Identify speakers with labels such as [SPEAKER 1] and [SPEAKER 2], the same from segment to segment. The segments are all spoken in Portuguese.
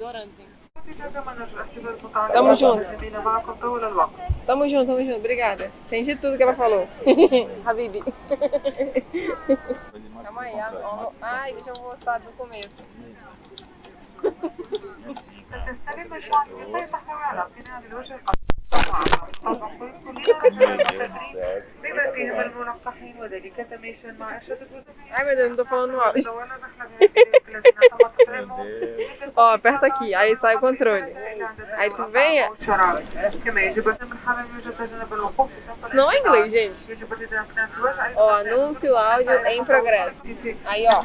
[SPEAKER 1] adorando, gente.
[SPEAKER 2] Tamo junto. Tamo junto, tamo junto. Obrigada. Entendi tudo que ela falou. Habibi. Calma aí. ah, ó, Ai, deixa eu voltar do começo. Ai meu Deus, não tô falando
[SPEAKER 3] alto.
[SPEAKER 2] Ó, aperta aqui, aí sai o controle. Aí tu
[SPEAKER 3] vem.
[SPEAKER 2] Isso não é inglês, gente. Ó, anúncio áudio em progresso. Aí, ó.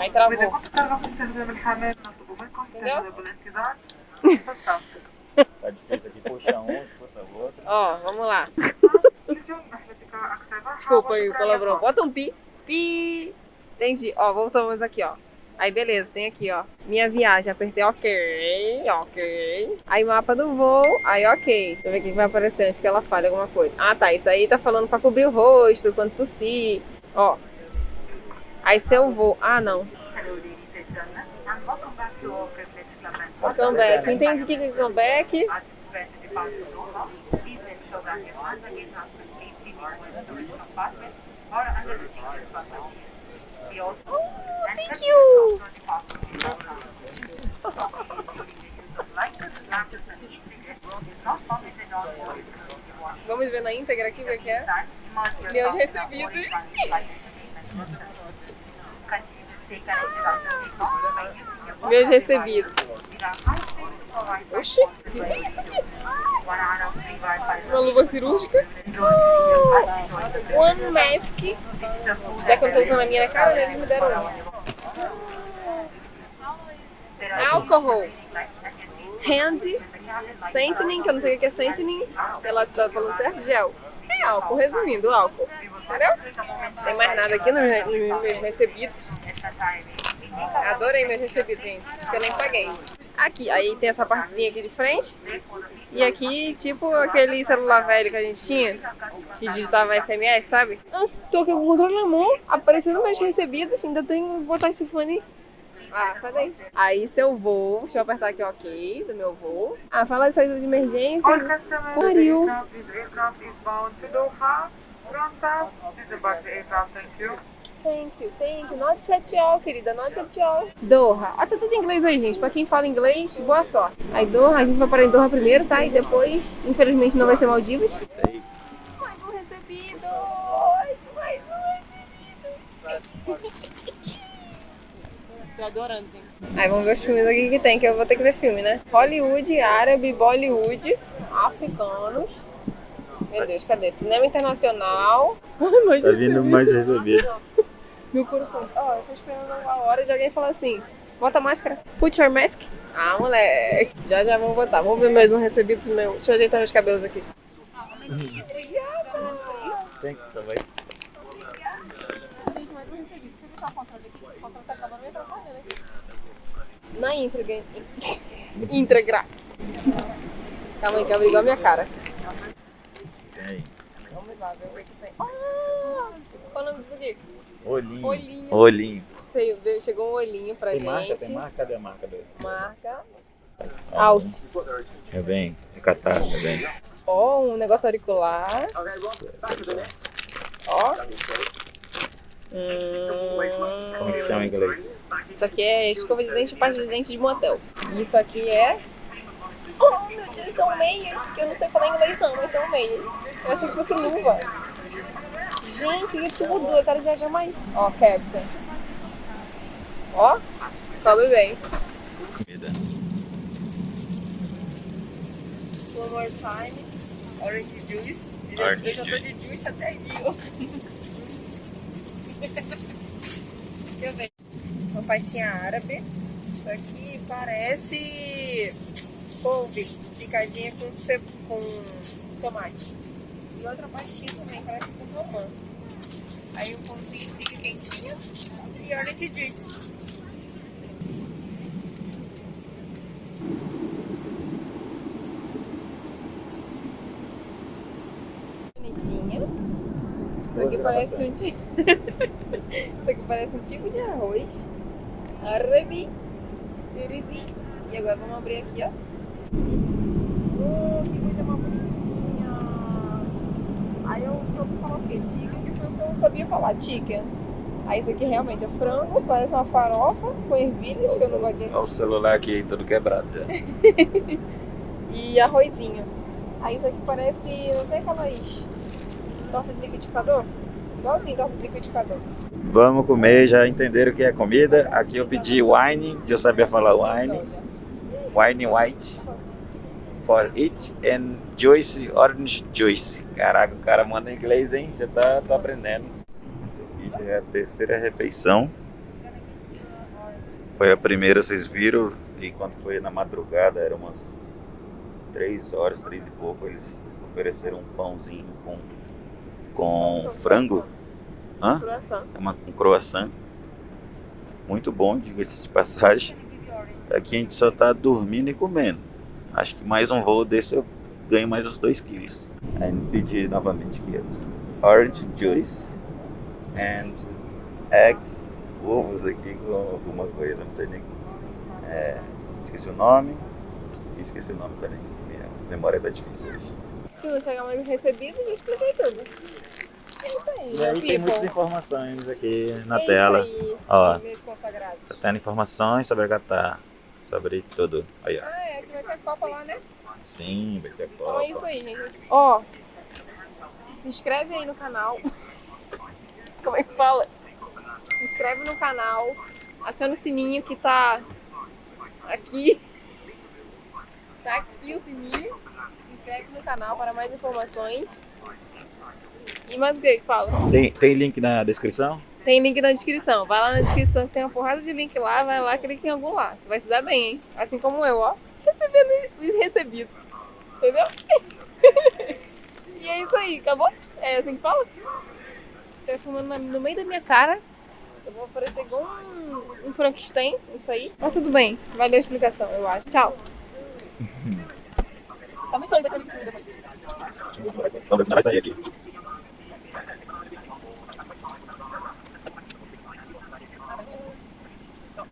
[SPEAKER 2] Aí travou. Entendeu?
[SPEAKER 4] Tá difícil aqui, puxa um, puxa outro.
[SPEAKER 2] Ó, vamos lá. Desculpa aí o palavrão. Bota um pi. Pi. Entendi. Ó, voltamos aqui, ó. Aí beleza, tem aqui, ó. Minha viagem, apertei ok, ok. Aí mapa do voo, aí ok. Deixa eu ver o que vai aparecer antes que ela fale alguma coisa. Ah tá, isso aí tá falando pra cobrir o rosto, quando tossir, ó. Aí se eu vou, ah não. Comeback, entendi o que é comeback.
[SPEAKER 3] Also
[SPEAKER 2] thank you. Vamos ver na íntegra aqui o que é. Meus recebidos. Meus recebidos. Oxi, o que é isso aqui? Uma luva cirúrgica. One mask. Já que eu não tô usando a minha na cara, né, eles me deram uma. Álcool. Hand. Sentening, que eu não sei o que é sentening. Se tá falando certo. Gel. É álcool, resumindo, álcool. Entendeu? Não tem mais nada aqui nos meus- recebidos. Adorei meus recebidos, gente. Que eu nem paguei. Aqui, aí tem essa partezinha aqui de frente. E aqui, tipo aquele celular velho que a gente tinha, que digitava SMS, sabe? Ah, tô aqui com o controle na mão, aparecendo meus recebidos, ainda tenho que botar esse fone. Ah, sai daí. Aí seu voo, deixa eu apertar aqui ok, do meu voo. Ah, fala de saída de emergência.
[SPEAKER 3] Customers,
[SPEAKER 2] Pariu.
[SPEAKER 3] Thank you.
[SPEAKER 2] Thank you. Not at all, querida, not at all. Doha. Ah, tá tudo em inglês aí, gente. Pra quem fala inglês, boa sorte. Aí Doha, a gente vai parar em Doha primeiro, tá? E depois, infelizmente, não vai ser Maldivas. Mais um recebido! Mais um recebido!
[SPEAKER 1] Tô adorando, gente.
[SPEAKER 2] Aí vamos ver os filmes aqui que tem, que eu vou ter que ver filme, né? Hollywood, árabe, Bollywood, africanos. Meu Deus, cadê? Cinema internacional. Ai, mais
[SPEAKER 4] Tá vindo mais recebidos.
[SPEAKER 2] Meu coração. Ó, eu tô esperando a hora de alguém falar assim: bota a máscara. Put your mask. Ah, moleque. Já já vamos botar. Vamos ver mais um recebidos meu. Deixa eu ajeitar meus cabelos aqui.
[SPEAKER 4] Tem que saber.
[SPEAKER 2] Gente, mais um recebido. Deixa eu deixar o controle aqui. O controle tá acabando me atrapalhando aqui. Na íntegra. Íntegra. Calma aí, que abriu igual a minha cara.
[SPEAKER 4] Tem.
[SPEAKER 2] Vamos lá, ver o que tem. Ah! Qual o nome disso aqui?
[SPEAKER 4] Olhinho.
[SPEAKER 2] Olhinho.
[SPEAKER 4] Olhinho.
[SPEAKER 2] Tem- chegou um olhinho pra
[SPEAKER 4] Tem
[SPEAKER 2] gente.
[SPEAKER 4] marca? Tem marca? Cadê a marca dele?
[SPEAKER 2] Marca. Alce.
[SPEAKER 4] É bem. É catar, é bem.
[SPEAKER 2] Ó, um negócio auricular. Ó.
[SPEAKER 4] Como que chama em
[SPEAKER 2] Hum,
[SPEAKER 4] inglês?
[SPEAKER 2] isso aqui é escova de dente e pasta de dente de motel. E isso aqui é. Oh, meu Deus, são meias. Que eu não sei falar inglês, não, mas são meias. Eu achei que fosse luva. Gente, que tudo. Eu quero viajar mais. Ó, Captain. Ó, come bem.
[SPEAKER 4] Comida.
[SPEAKER 2] One more time. Orange juice. Eu já,
[SPEAKER 4] Orange
[SPEAKER 2] eu já tô de juice até aqui. Deixa eu ver. Uma pastinha árabe. Isso aqui parece couve picadinha com, ce... com tomate. E outra pastinha também, parece com romã. Aí um pãozinho fica quentinho e orange juice. Bonitinha. Isso aqui parece um tipo. Isso aqui parece um tipo de arroz. Arabi. Iribi. E agora vamos abrir aqui, ó. Oh, que coisa mais bonitinha. Aí eu soube falar o? Chicken, que foi o que eu sabia falar, chicken. Aí isso aqui realmente é frango, parece uma farofa com ervilhas, que eu não gosto de
[SPEAKER 4] Olha o celular aqui todo quebrado já.
[SPEAKER 2] e arrozinho. Aí isso aqui parece, não sei aquelas torta de liquidificador? Igualzinho torta de liquidificador.
[SPEAKER 4] Vamos comer, já entenderam o que é comida. Aqui eu pedi wine, que eu sabia falar wine. Wine white for it and juice, orange juice. Caraca, o cara manda inglês, hein? Já tá, tô aprendendo. Essa aqui já é a terceira refeição. Foi a primeira, vocês viram, e quando foi na madrugada, era umas três horas, três e pouco, eles ofereceram um pãozinho com, com frango. Hã?
[SPEAKER 2] Croissant.
[SPEAKER 4] É uma, um croissant. Muito bom, diga-se de passagem. Aqui a gente só tá dormindo e comendo. Acho que mais um voo desse eu ganho mais uns 2 quilos. Aí pedi novamente aqui. Orange juice and eggs, ovos aqui com alguma coisa, não sei nem. É, esqueci o nome. E esqueci o nome também. Minha memória tá difícil hoje.
[SPEAKER 2] Se não chegar mais recebido, já expliquei tudo. É isso aí,
[SPEAKER 4] E aí tem muitas
[SPEAKER 2] people.
[SPEAKER 4] informações aqui na
[SPEAKER 2] é
[SPEAKER 4] tela.
[SPEAKER 2] Isso aí,
[SPEAKER 4] Ó. Tá tendo informações sobre a Catar. Sobre tudo. Aí, ó.
[SPEAKER 2] Ah, é, que vai ter Copa lá, né?
[SPEAKER 4] Sim, vai ter
[SPEAKER 2] Então é isso
[SPEAKER 4] Copa.
[SPEAKER 2] aí, gente. Ó, se inscreve aí no canal. Como é que fala? Se inscreve no canal. Aciona o sininho que tá aqui. Tá aqui o sininho. Se inscreve no canal para mais informações. E mais o que que fala?
[SPEAKER 4] Tem, tem link na descrição?
[SPEAKER 2] Tem link na descrição. Vai lá na descrição que tem uma porrada de link lá, vai lá, clica em algum lá. Tu vai se dar bem, hein? Assim como eu, ó. Recebendo os recebidos. Entendeu? e é isso aí, acabou? É assim que fala? Tá filmando na- no meio da minha cara. Eu vou parecer igual um, um Frankenstein, isso aí. Mas tudo bem, valeu a explicação, eu acho. Tchau. Tá muito sonho, vai depois.
[SPEAKER 4] Ver como vai sair aqui.